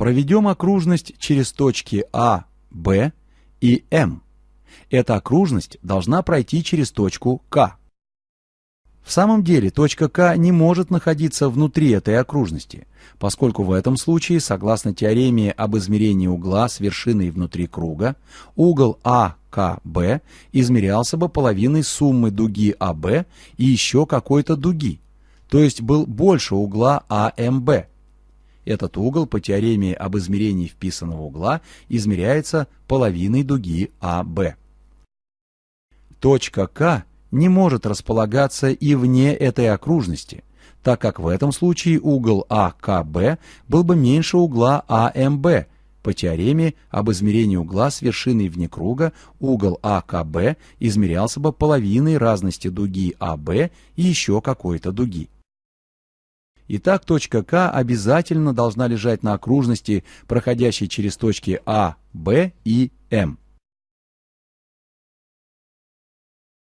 Проведем окружность через точки А, Б и М. Эта окружность должна пройти через точку К. В самом деле точка К не может находиться внутри этой окружности, поскольку в этом случае, согласно теореме об измерении угла с вершиной внутри круга, угол АКБ измерялся бы половиной суммы дуги АБ и еще какой-то дуги, то есть был больше угла АМБ. Этот угол по теореме об измерении вписанного угла измеряется половиной дуги АБ. Точка К не может располагаться и вне этой окружности, так как в этом случае угол АКБ был бы меньше угла АМБ. По теореме об измерении угла с вершиной вне круга угол АКБ измерялся бы половиной разности дуги АБ и еще какой-то дуги. Итак, точка К обязательно должна лежать на окружности, проходящей через точки А, Б и М.